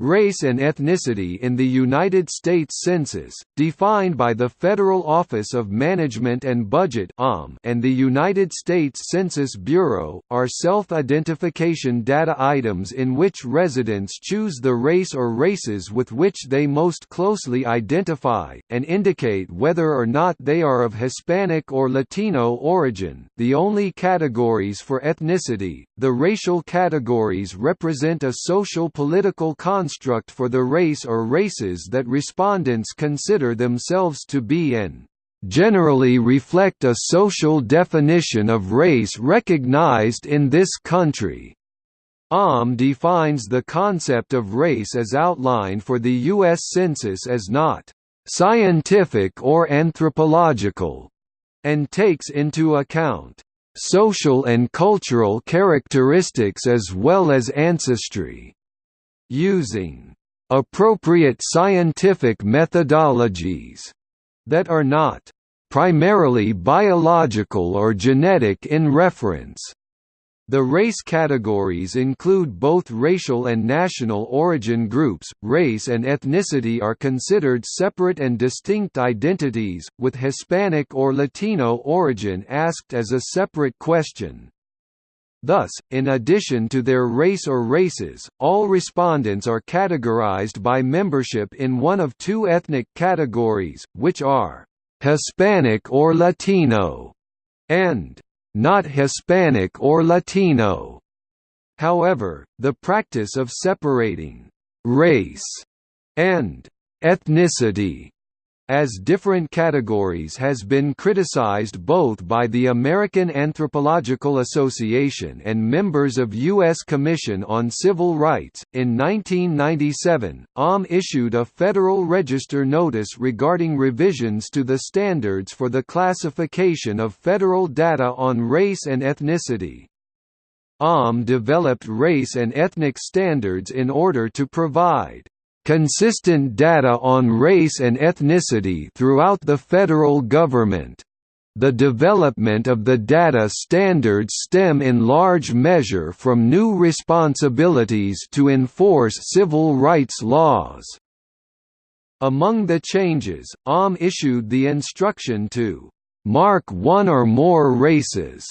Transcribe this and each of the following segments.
Race and ethnicity in the United States Census, defined by the Federal Office of Management and Budget and the United States Census Bureau, are self-identification data items in which residents choose the race or races with which they most closely identify, and indicate whether or not they are of Hispanic or Latino origin. The only categories for ethnicity, the racial categories represent a social-political concept construct for the race or races that respondents consider themselves to be and generally reflect a social definition of race recognized in this country. OM defines the concept of race as outlined for the U.S. Census as not scientific or anthropological, and takes into account social and cultural characteristics as well as ancestry using appropriate scientific methodologies that are not primarily biological or genetic in reference. The race categories include both racial and national origin groups. Race and ethnicity are considered separate and distinct identities, with Hispanic or Latino origin asked as a separate question. Thus, in addition to their race or races, all respondents are categorized by membership in one of two ethnic categories, which are Hispanic or Latino and not Hispanic or Latino. However, the practice of separating race and ethnicity as different categories has been criticized both by the American Anthropological Association and members of U.S. Commission on Civil Rights. In 1997, OM issued a Federal Register notice regarding revisions to the standards for the classification of federal data on race and ethnicity. OM developed race and ethnic standards in order to provide consistent data on race and ethnicity throughout the federal government. The development of the data standards stem in large measure from new responsibilities to enforce civil rights laws. Among the changes, OM issued the instruction to mark one or more races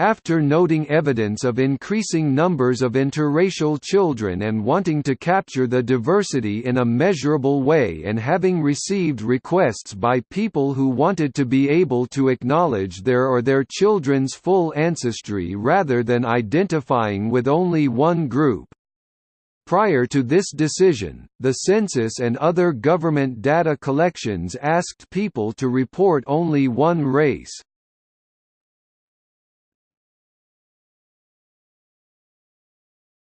after noting evidence of increasing numbers of interracial children and wanting to capture the diversity in a measurable way and having received requests by people who wanted to be able to acknowledge their or their children's full ancestry rather than identifying with only one group. Prior to this decision, the census and other government data collections asked people to report only one race.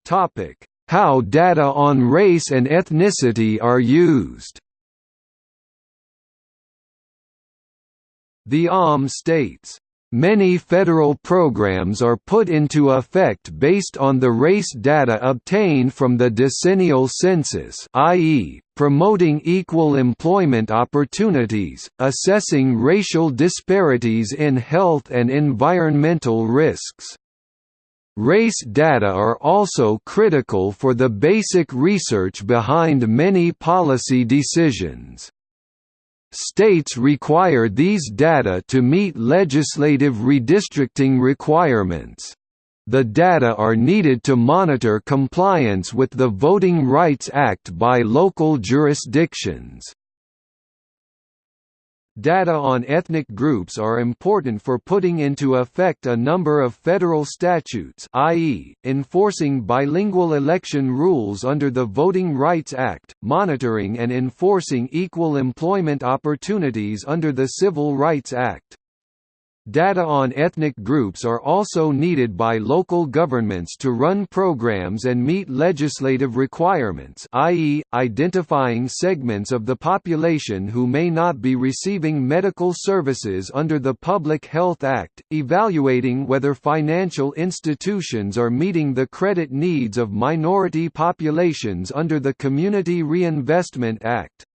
Topic: How data on race and ethnicity are used. The OM states, Many federal programs are put into effect based on the race data obtained from the decennial census i.e., promoting equal employment opportunities, assessing racial disparities in health and environmental risks. Race data are also critical for the basic research behind many policy decisions. States require these data to meet legislative redistricting requirements. The data are needed to monitor compliance with the Voting Rights Act by local jurisdictions. Data on ethnic groups are important for putting into effect a number of federal statutes i.e., enforcing bilingual election rules under the Voting Rights Act, monitoring and enforcing equal employment opportunities under the Civil Rights Act. Data on ethnic groups are also needed by local governments to run programs and meet legislative requirements i.e., identifying segments of the population who may not be receiving medical services under the Public Health Act, evaluating whether financial institutions are meeting the credit needs of minority populations under the Community Reinvestment Act.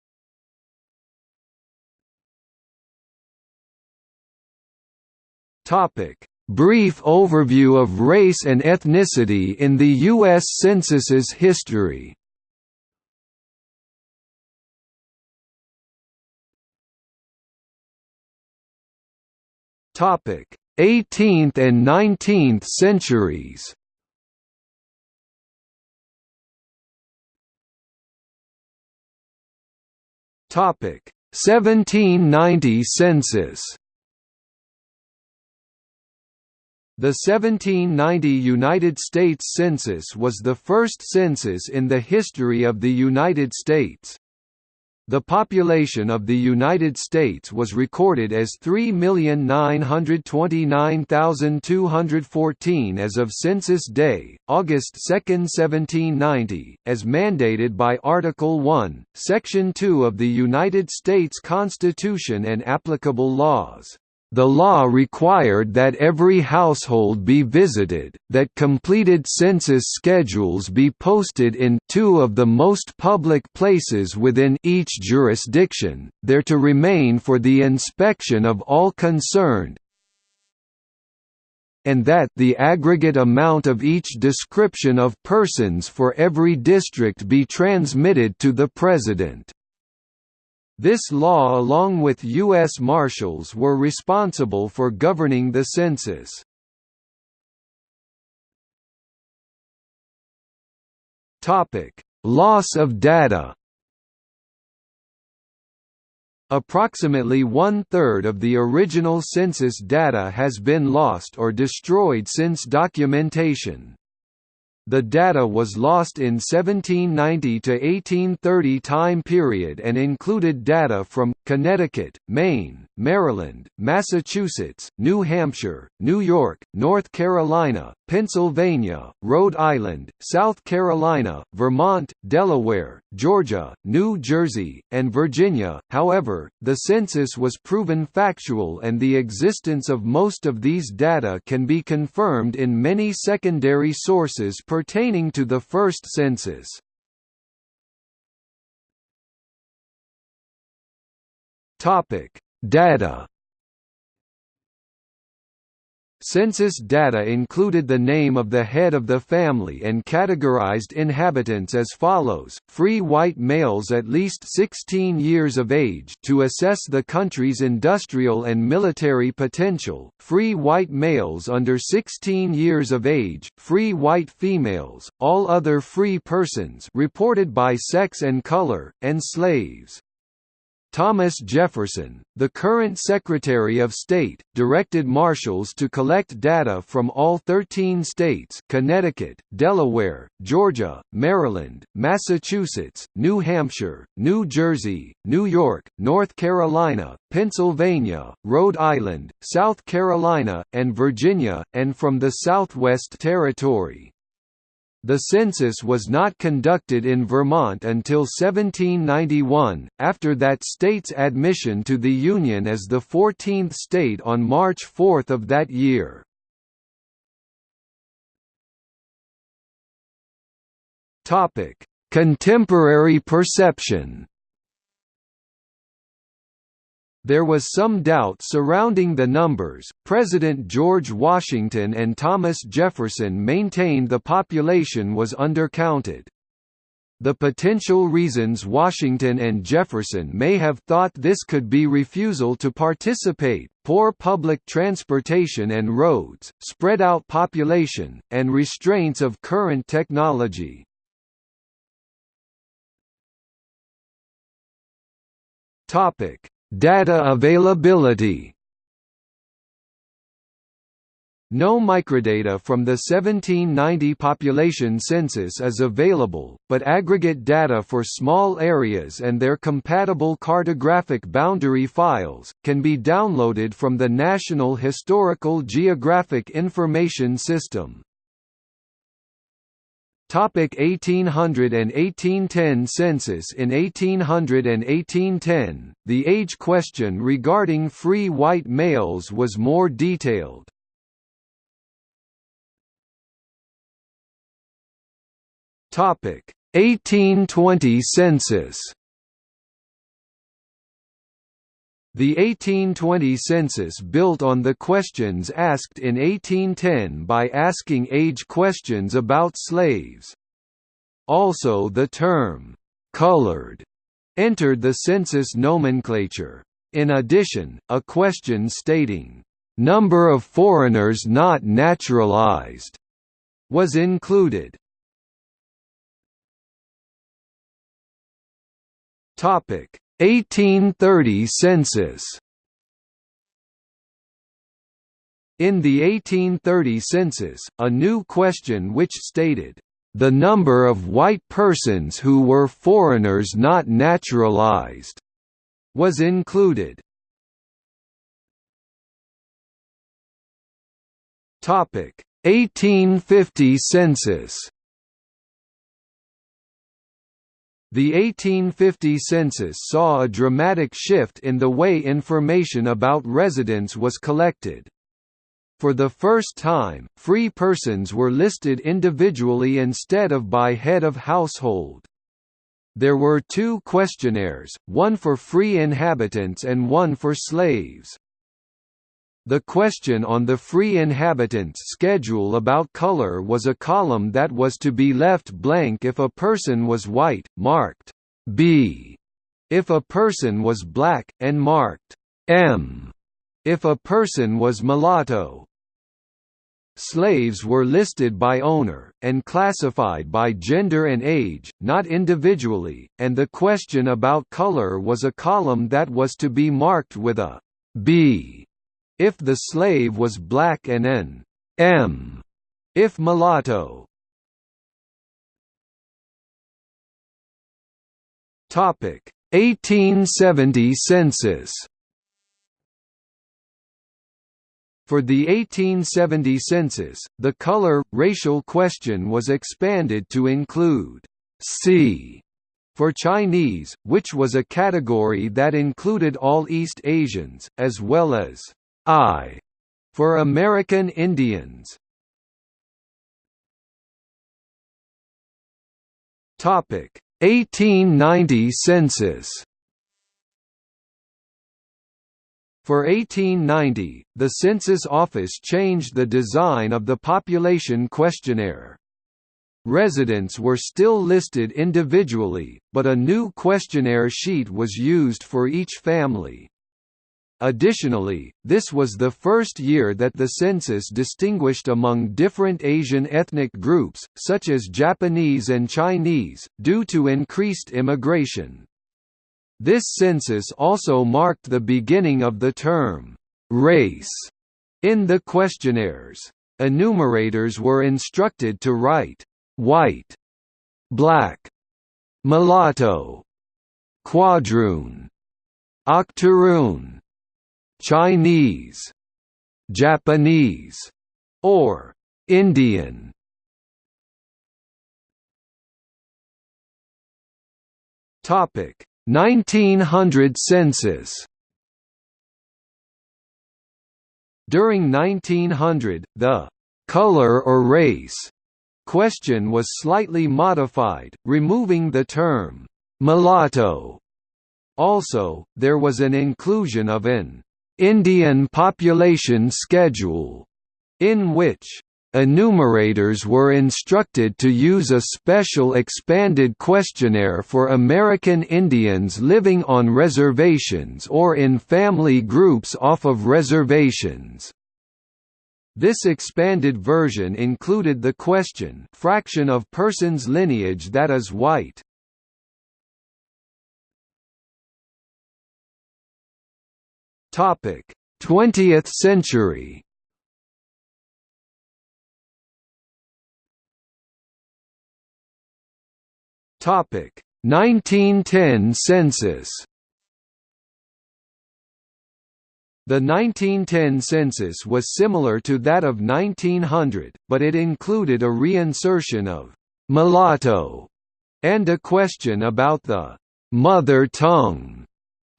Topic: Brief overview of race and ethnicity in the U.S. Census's history. Topic: 18th and 19th centuries. Topic: 1790 census. The 1790 United States Census was the first census in the history of the United States. The population of the United States was recorded as 3,929,214 as of Census Day, August 2, 1790, as mandated by Article 1, Section 2 of the United States Constitution and applicable laws. The law required that every household be visited, that completed census schedules be posted in two of the most public places within each jurisdiction, there to remain for the inspection of all concerned, and that the aggregate amount of each description of persons for every district be transmitted to the President. This law along with U.S. Marshals were responsible for governing the census. Loss of data Approximately one-third of the original census data has been lost or destroyed since documentation. The data was lost in 1790 to 1830 time period and included data from Connecticut, Maine, Maryland, Massachusetts, New Hampshire, New York, North Carolina, Pennsylvania, Rhode Island, South Carolina, Vermont, Delaware, Georgia, New Jersey, and Virginia. However, the census was proven factual and the existence of most of these data can be confirmed in many secondary sources pertaining to the first census. Topic: Data Census data included the name of the head of the family and categorized inhabitants as follows, free white males at least 16 years of age to assess the country's industrial and military potential, free white males under 16 years of age, free white females, all other free persons reported by sex and color, and slaves. Thomas Jefferson, the current Secretary of State, directed marshals to collect data from all 13 states Connecticut, Delaware, Georgia, Maryland, Massachusetts, New Hampshire, New Jersey, New York, North Carolina, Pennsylvania, Rhode Island, South Carolina, and Virginia, and from the Southwest Territory. The census was not conducted in Vermont until 1791, after that state's admission to the Union as the 14th state on March 4 of that year. Contemporary perception there was some doubt surrounding the numbers. President George Washington and Thomas Jefferson maintained the population was undercounted. The potential reasons Washington and Jefferson may have thought this could be refusal to participate, poor public transportation and roads, spread out population, and restraints of current technology. Topic: Data availability No microdata from the 1790 population census is available, but aggregate data for small areas and their compatible cartographic boundary files, can be downloaded from the National Historical Geographic Information System. Topic 1800 and 1810 Census In 1800 and 1810, the age question regarding free white males was more detailed. Topic 1820 Census The 1820 census built on the questions asked in 1810 by asking age questions about slaves. Also the term, "'colored' entered the census nomenclature. In addition, a question stating, "'Number of foreigners not naturalized' was included. Topic 1830 census. In the 1830 census, a new question which stated, "...the number of white persons who were foreigners not naturalized," was included. Topic. 1850 census The 1850 census saw a dramatic shift in the way information about residents was collected. For the first time, free persons were listed individually instead of by head of household. There were two questionnaires, one for free inhabitants and one for slaves. The question on the free inhabitants schedule about color was a column that was to be left blank if a person was white, marked B, if a person was black, and marked M, if a person was mulatto. Slaves were listed by owner, and classified by gender and age, not individually, and the question about color was a column that was to be marked with a B if the slave was black and an M if mulatto. Topic 1870 census For the 1870 census, the color, racial question was expanded to include C for Chinese, which was a category that included all East Asians, as well as I for American Indians. Topic 1890 census For 1890, the Census Office changed the design of the population questionnaire. Residents were still listed individually, but a new questionnaire sheet was used for each family. Additionally, this was the first year that the census distinguished among different Asian ethnic groups, such as Japanese and Chinese, due to increased immigration. This census also marked the beginning of the term, race, in the questionnaires. Enumerators were instructed to write, white, black, mulatto, quadroon, octoroon, Chinese, Japanese, or Indian. Topic 1900 census During 1900, the «color or race» question was slightly modified, removing the term «mulatto». Also, there was an inclusion of an «Indian population schedule», in which Enumerators were instructed to use a special expanded questionnaire for American Indians living on reservations or in family groups off of reservations. This expanded version included the question fraction of person's lineage that is white. Topic: 20th century. Topic 1910 census. The 1910 census was similar to that of 1900, but it included a reinsertion of mulatto and a question about the mother tongue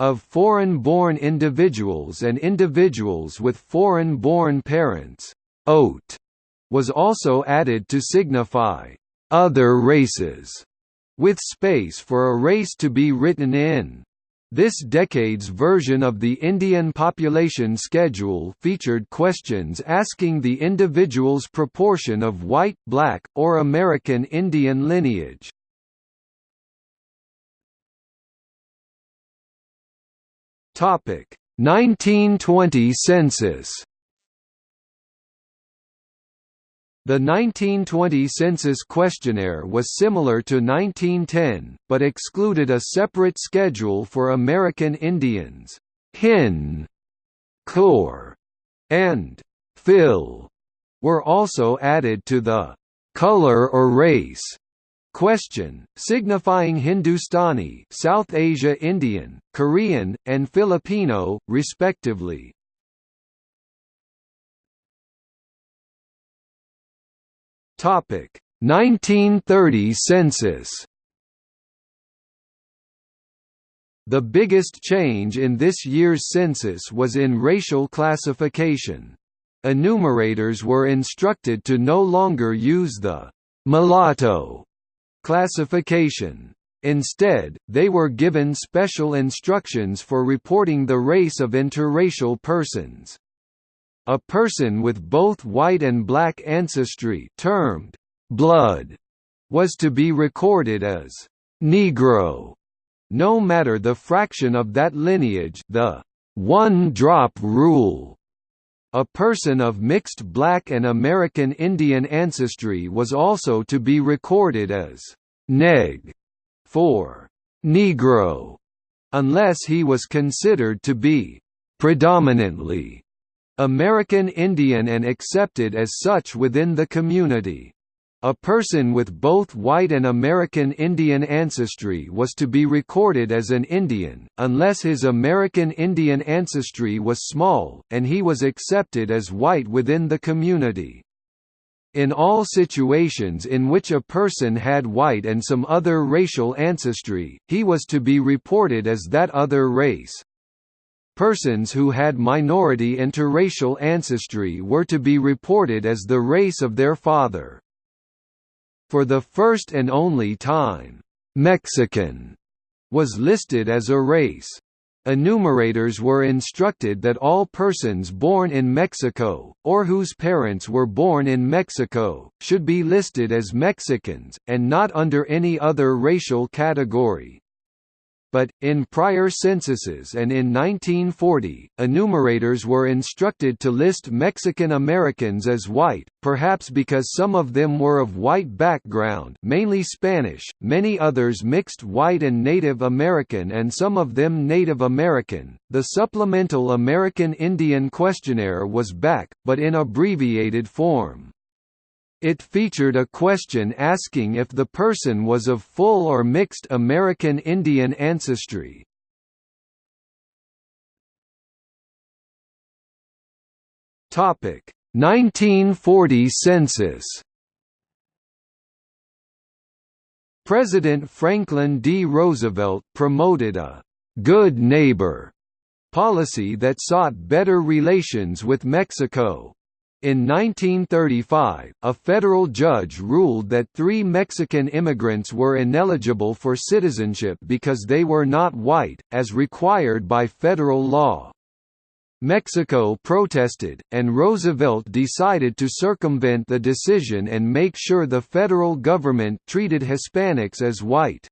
of foreign-born individuals and individuals with foreign-born parents. Oat was also added to signify other races with space for a race to be written in. This decade's version of the Indian population schedule featured questions asking the individual's proportion of white, black, or American Indian lineage. Topic. 1920 census The 1920 census questionnaire was similar to 1910, but excluded a separate schedule for American Indians, Hin, Cor, and Phil, were also added to the color or race question, signifying Hindustani, South Asia Indian, Korean, and Filipino, respectively. Topic 1930 census. The biggest change in this year's census was in racial classification. Enumerators were instructed to no longer use the mulatto classification. Instead, they were given special instructions for reporting the race of interracial persons. A person with both white and black ancestry termed blood was to be recorded as Negro, no matter the fraction of that lineage the one-drop rule. A person of mixed black and American Indian ancestry was also to be recorded as neg for Negro, unless he was considered to be predominantly American Indian and accepted as such within the community. A person with both white and American Indian ancestry was to be recorded as an Indian, unless his American Indian ancestry was small, and he was accepted as white within the community. In all situations in which a person had white and some other racial ancestry, he was to be reported as that other race. Persons who had minority interracial ancestry were to be reported as the race of their father. For the first and only time, Mexican was listed as a race. Enumerators were instructed that all persons born in Mexico, or whose parents were born in Mexico, should be listed as Mexicans, and not under any other racial category but, in prior censuses and in 1940, enumerators were instructed to list Mexican Americans as white, perhaps because some of them were of white background mainly Spanish, many others mixed white and Native American and some of them Native American. The supplemental American Indian questionnaire was back, but in abbreviated form. It featured a question asking if the person was of full or mixed American Indian ancestry. Topic: 1940 census. President Franklin D. Roosevelt promoted a good neighbor policy that sought better relations with Mexico, in 1935, a federal judge ruled that three Mexican immigrants were ineligible for citizenship because they were not white, as required by federal law. Mexico protested, and Roosevelt decided to circumvent the decision and make sure the federal government treated Hispanics as white.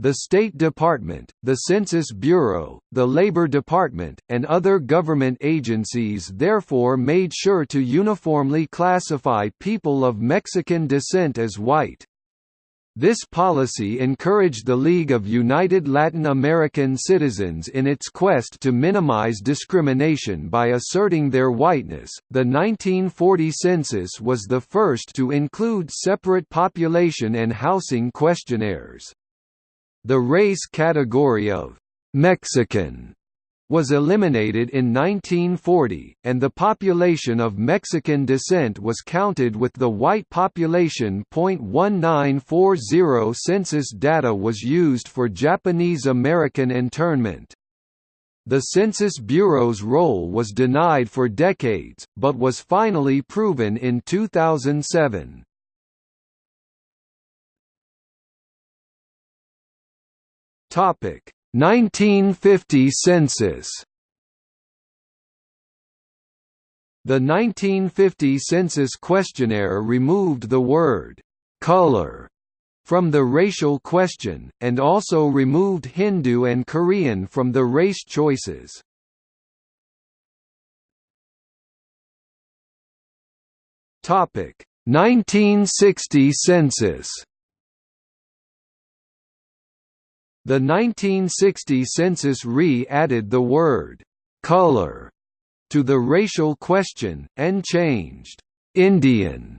The State Department, the Census Bureau, the Labor Department, and other government agencies therefore made sure to uniformly classify people of Mexican descent as white. This policy encouraged the League of United Latin American Citizens in its quest to minimize discrimination by asserting their whiteness. The 1940 census was the first to include separate population and housing questionnaires. The race category of «Mexican» was eliminated in 1940, and the population of Mexican descent was counted with the white population. 1940 census data was used for Japanese American internment. The Census Bureau's role was denied for decades, but was finally proven in 2007. Topic 1950 census. The 1950 census questionnaire removed the word color from the racial question, and also removed Hindu and Korean from the race choices. Topic 1960 census The 1960 census re-added the word «color» to the racial question, and changed «Indian»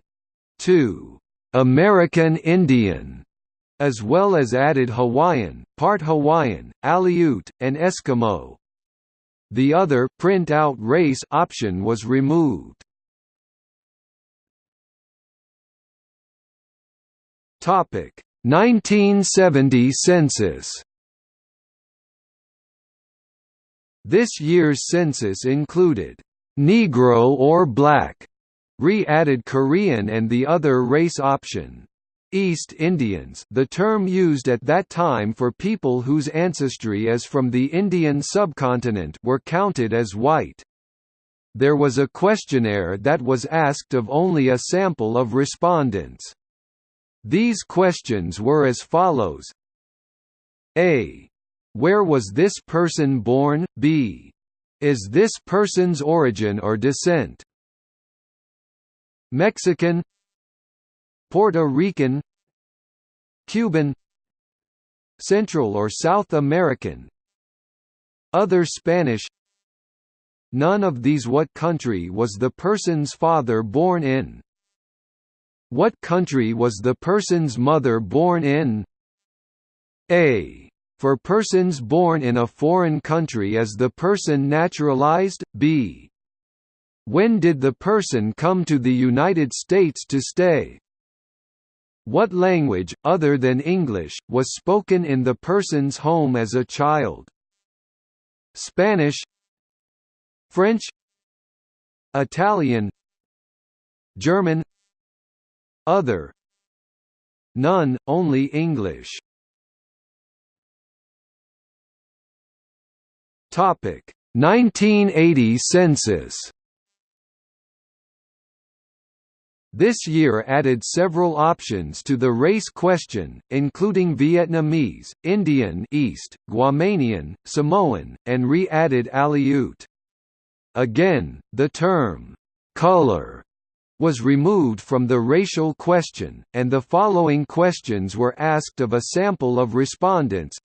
to «American Indian», as well as added Hawaiian, part Hawaiian, Aleut, and Eskimo. The other print out race option was removed. Topic 1970 census This year's census included Negro or Black, re-added Korean and the other race option. East Indians the term used at that time for people whose ancestry is from the Indian subcontinent were counted as white. There was a questionnaire that was asked of only a sample of respondents. These questions were as follows A. Where was this person born? B. Is this person's origin or descent Mexican Puerto Rican Cuban Central or South American Other Spanish None of these What country was the person's father born in what country was the person's mother born in? A. For persons born in a foreign country as the person naturalized? B. When did the person come to the United States to stay? What language, other than English, was spoken in the person's home as a child? Spanish French Italian German other. None, only English. Topic. 1980 census. This year added several options to the race question, including Vietnamese, Indian East, Guamanian, Samoan, and re-added Aleut. Again, the term, "'color' was removed from the racial question, and the following questions were asked of a sample of respondents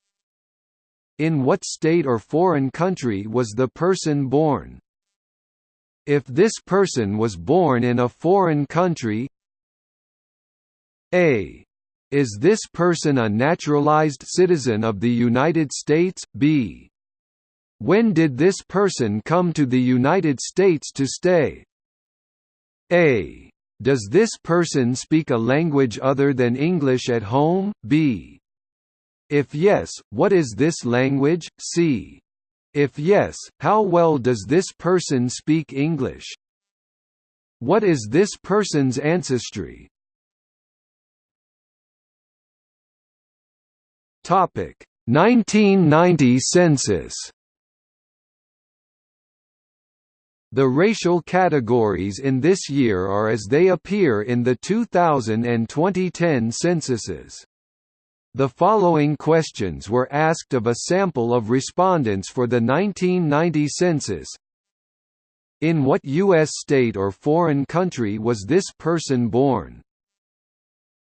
In what state or foreign country was the person born? If this person was born in a foreign country A. Is this person a naturalized citizen of the United States? B. When did this person come to the United States to stay? A. Does this person speak a language other than English at home? B. If yes, what is this language? C. If yes, how well does this person speak English? What is this person's ancestry? Topic 1990 census The racial categories in this year are as they appear in the 2000 and 2010 censuses. The following questions were asked of a sample of respondents for the 1990 census. In what U.S. state or foreign country was this person born?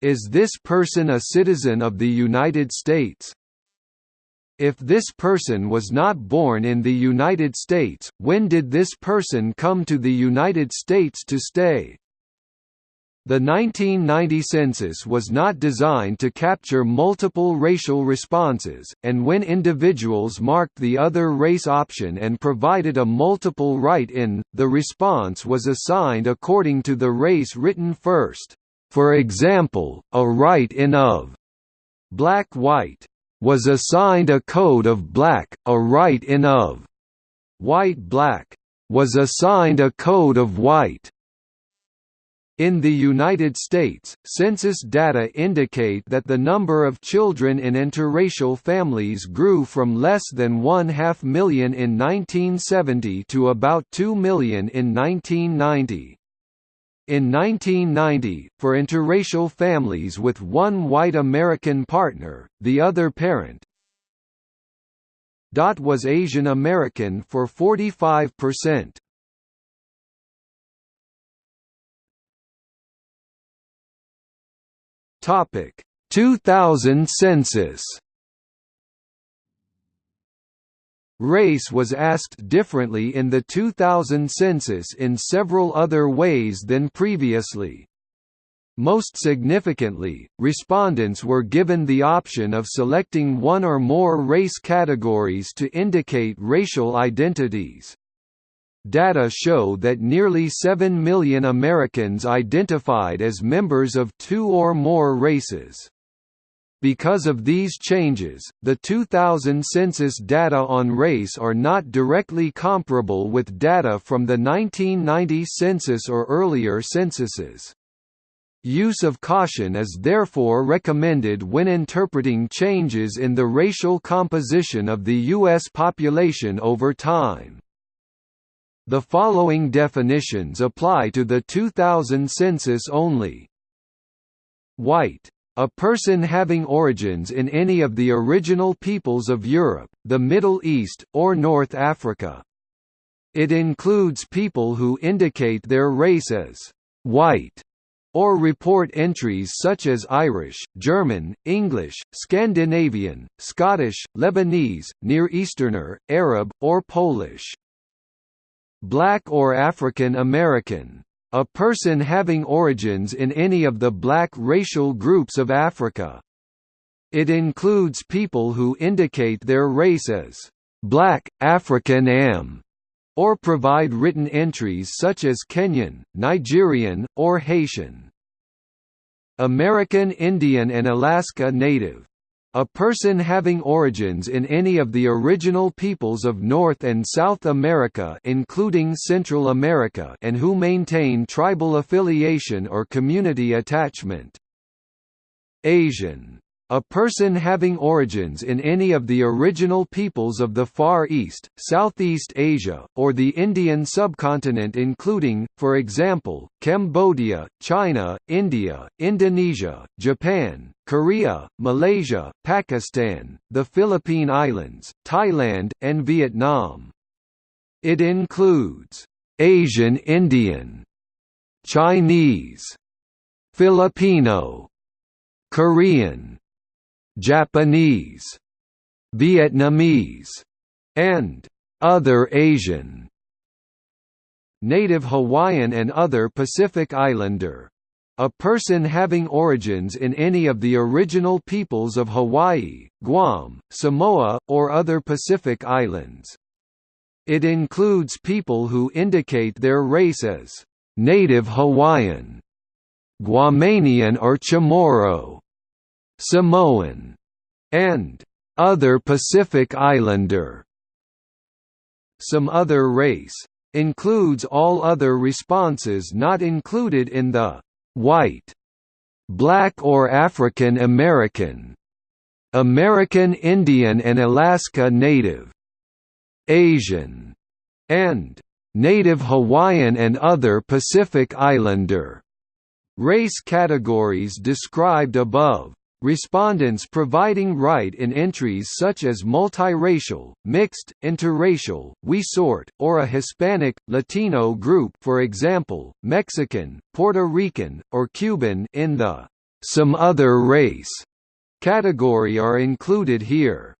Is this person a citizen of the United States? If this person was not born in the United States, when did this person come to the United States to stay? The 1990 census was not designed to capture multiple racial responses, and when individuals marked the other race option and provided a multiple write-in, the response was assigned according to the race written first. For example, a write-in of black-white was assigned a code of black, a write-in of white-black was assigned a code of white. In the United States, census data indicate that the number of children in interracial families grew from less than one half million in 1970 to about 2 million in 1990. In 1990, for interracial families with one white American partner, the other parent was Asian American for 45%. Topic 2000 census Race was asked differently in the 2000 census in several other ways than previously. Most significantly, respondents were given the option of selecting one or more race categories to indicate racial identities. Data show that nearly 7 million Americans identified as members of two or more races. Because of these changes, the 2000 census data on race are not directly comparable with data from the 1990 census or earlier censuses. Use of caution is therefore recommended when interpreting changes in the racial composition of the U.S. population over time. The following definitions apply to the 2000 census only. White a person having origins in any of the original peoples of Europe, the Middle East, or North Africa. It includes people who indicate their race as «white» or report entries such as Irish, German, English, Scandinavian, Scottish, Lebanese, Near Easterner, Arab, or Polish. Black or African American a person having origins in any of the black racial groups of Africa. It includes people who indicate their race as black, African am, or provide written entries such as Kenyan, Nigerian, or Haitian. American Indian and Alaska Native a person having origins in any of the original peoples of North and South America including Central America and who maintain tribal affiliation or community attachment. Asian a person having origins in any of the original peoples of the Far East, Southeast Asia, or the Indian subcontinent including, for example, Cambodia, China, India, Indonesia, Japan, Korea, Malaysia, Pakistan, the Philippine Islands, Thailand, and Vietnam. It includes Asian Indian, Chinese, Filipino, Korean, Japanese, Vietnamese, and other Asian. Native Hawaiian and other Pacific Islander. A person having origins in any of the original peoples of Hawaii, Guam, Samoa, or other Pacific islands. It includes people who indicate their race as Native Hawaiian, Guamanian or Chamorro, Samoan, and other Pacific Islander. Some other race includes all other responses not included in the white, black or African American, American Indian and Alaska Native, Asian, and Native Hawaiian and other Pacific Islander race categories described above. Respondents providing write in entries such as multiracial, mixed, interracial, We-Sort, or a Hispanic, Latino group for example, Mexican, Puerto Rican, or Cuban in the «some other race» category are included here.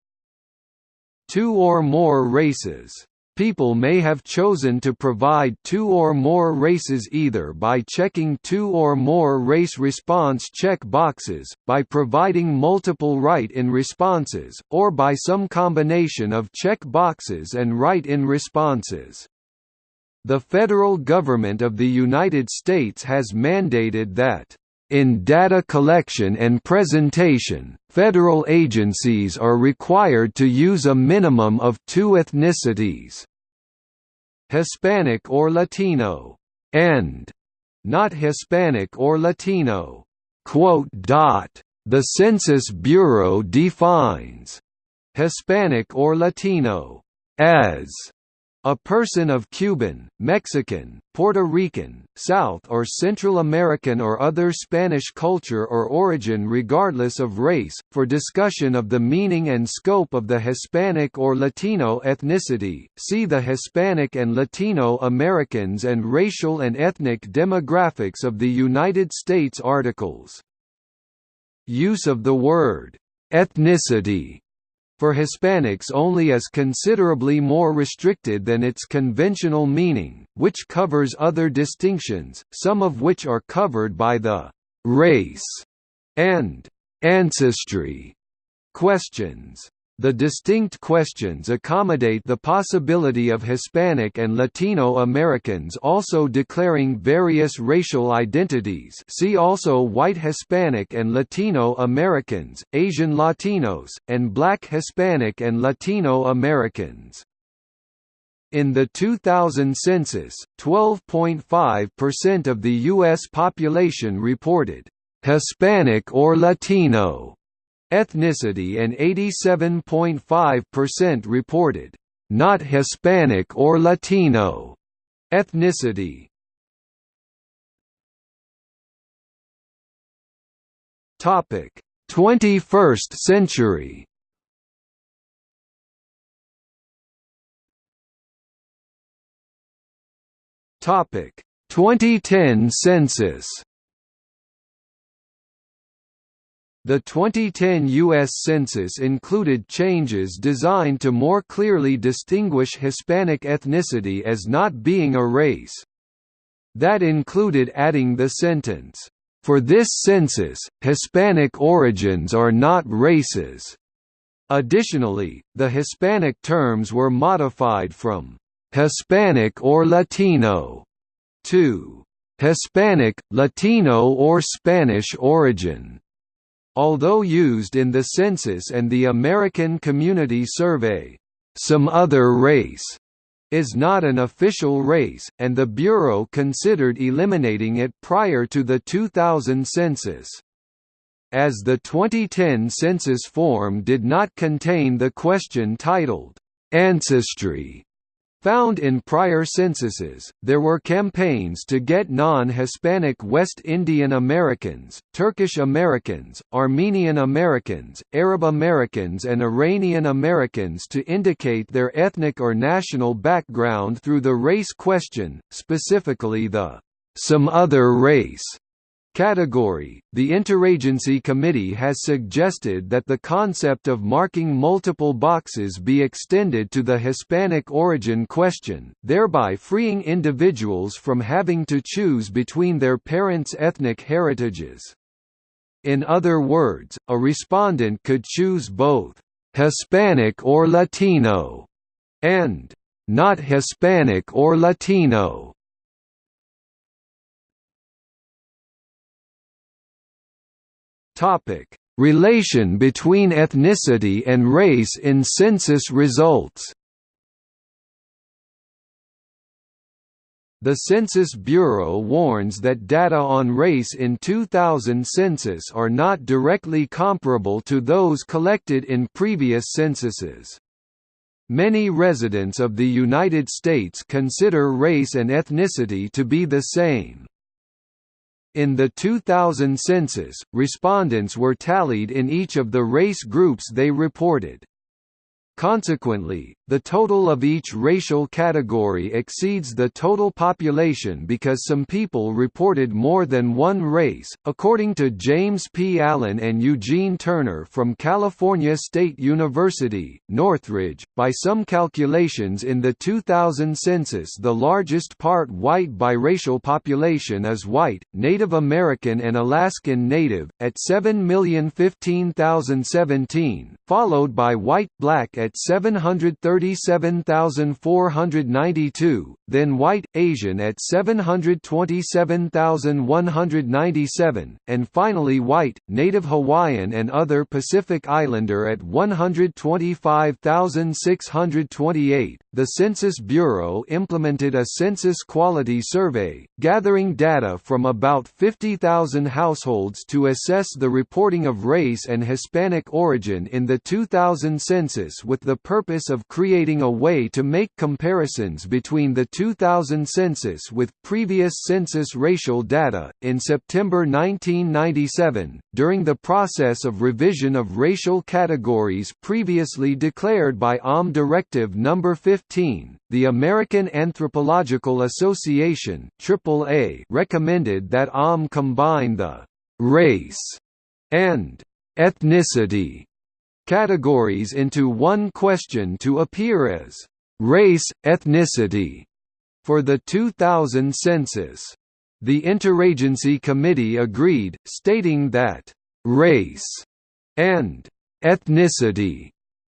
Two or more races People may have chosen to provide two or more races either by checking two or more race response check boxes, by providing multiple write-in responses, or by some combination of check boxes and write-in responses. The federal government of the United States has mandated that in data collection and presentation, federal agencies are required to use a minimum of two ethnicities Hispanic or Latino, and not Hispanic or Latino. The Census Bureau defines Hispanic or Latino as a person of Cuban, Mexican, Puerto Rican, South or Central American or other Spanish culture or origin regardless of race, for discussion of the meaning and scope of the Hispanic or Latino ethnicity, see the Hispanic and Latino Americans and racial and ethnic demographics of the United States articles. Use of the word ethnicity for Hispanics only is considerably more restricted than its conventional meaning, which covers other distinctions, some of which are covered by the race and ancestry questions. The distinct questions accommodate the possibility of Hispanic and Latino Americans also declaring various racial identities see also White Hispanic and Latino Americans, Asian Latinos, and Black Hispanic and Latino Americans. In the 2000 census, 12.5% of the U.S. population reported, "...Hispanic or Latino", ethnicity and 87.5% reported, "...not Hispanic or Latino", ethnicity. Topic: 21st century. Topic: 2010 census. The 2010 U.S. Census included changes designed to more clearly distinguish Hispanic ethnicity as not being a race. That included adding the sentence, "...for this census, Hispanic origins are not races." Additionally, the Hispanic terms were modified from "...Hispanic or Latino," to "...Hispanic, Latino or Spanish origin." Although used in the census and the American Community Survey, some other race is not an official race, and the Bureau considered eliminating it prior to the 2000 census. As the 2010 census form did not contain the question titled, "'Ancestry' Found in prior censuses, there were campaigns to get non-Hispanic West Indian Americans, Turkish Americans, Armenian Americans, Arab Americans and Iranian Americans to indicate their ethnic or national background through the race question, specifically the "'some other race' category, the Interagency Committee has suggested that the concept of marking multiple boxes be extended to the Hispanic origin question, thereby freeing individuals from having to choose between their parents' ethnic heritages. In other words, a respondent could choose both Hispanic or Latino and not Hispanic or Latino. Topic: Relation between ethnicity and race in census results. The Census Bureau warns that data on race in 2000 census are not directly comparable to those collected in previous censuses. Many residents of the United States consider race and ethnicity to be the same. In the 2000 census, respondents were tallied in each of the race groups they reported. Consequently, the total of each racial category exceeds the total population because some people reported more than one race, according to James P. Allen and Eugene Turner from California State University, Northridge. By some calculations in the 2000 census, the largest part white biracial population is white, Native American, and Alaskan Native, at 7,015,017, followed by white black at 737,492, then White, Asian at 727,197, and finally White, Native Hawaiian and other Pacific Islander at 125,628. The Census Bureau implemented a census quality survey, gathering data from about 50,000 households to assess the reporting of race and Hispanic origin in the 2000 census with the purpose of creating a way to make comparisons between the 2000 census with previous census racial data. In September 1997, during the process of revision of racial categories previously declared by OM Directive No. 15, the American Anthropological Association AAA recommended that OM combine the race and ethnicity categories into one question to appear as race, ethnicity for the 2000 census. The Interagency Committee agreed, stating that race and ethnicity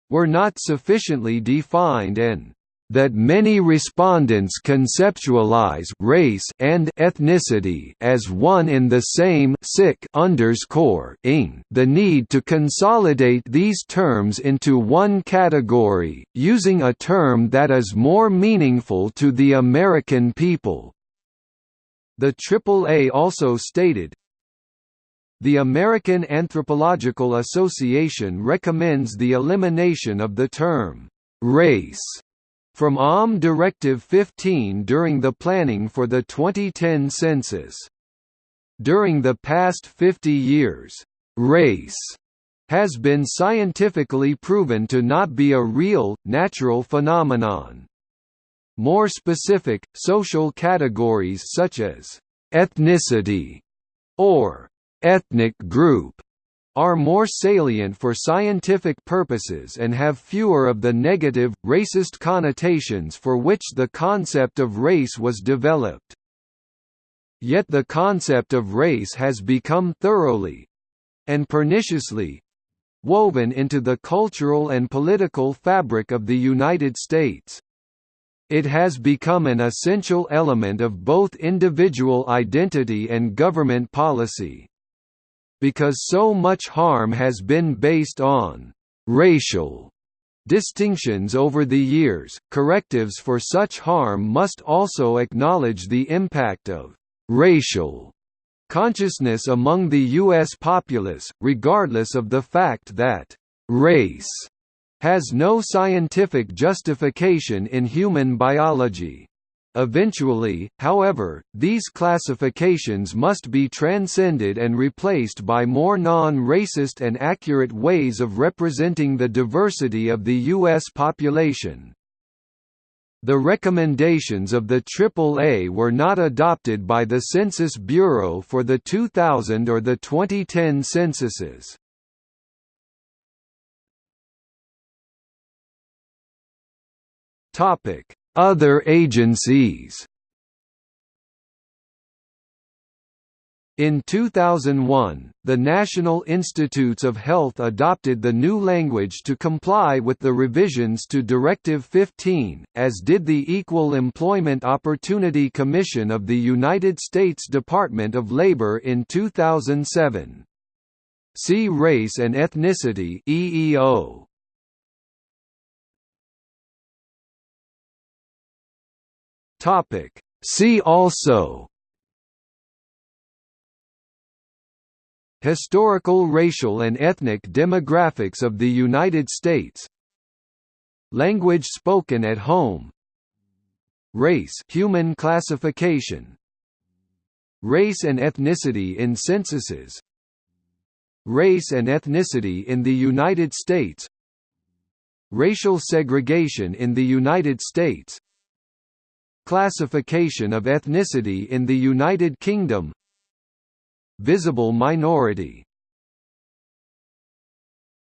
were not sufficiently defined and that many respondents conceptualize race and ethnicity as one in the same sick underscore ing the need to consolidate these terms into one category, using a term that is more meaningful to the American people. The AAA also stated, the American Anthropological Association recommends the elimination of the term race from OM Directive 15 during the planning for the 2010 census. During the past 50 years, race has been scientifically proven to not be a real, natural phenomenon. More specific, social categories such as ethnicity or ethnic group are more salient for scientific purposes and have fewer of the negative, racist connotations for which the concept of race was developed. Yet the concept of race has become thoroughly—and perniciously—woven into the cultural and political fabric of the United States. It has become an essential element of both individual identity and government policy because so much harm has been based on racial distinctions over the years, correctives for such harm must also acknowledge the impact of racial consciousness among the U.S. populace, regardless of the fact that race has no scientific justification in human biology. Eventually, however, these classifications must be transcended and replaced by more non-racist and accurate ways of representing the diversity of the U.S. population. The recommendations of the AAA were not adopted by the Census Bureau for the 2000 or the 2010 censuses. Topic other agencies In 2001, the National Institutes of Health adopted the new language to comply with the revisions to Directive 15, as did the Equal Employment Opportunity Commission of the United States Department of Labor in 2007. See Race and Ethnicity EEO. Topic. See also. Historical racial and ethnic demographics of the United States. Language spoken at home. Race human classification. Race and ethnicity in censuses. Race and ethnicity in the United States. Racial segregation in the United States Classification of ethnicity in the United Kingdom. Visible minority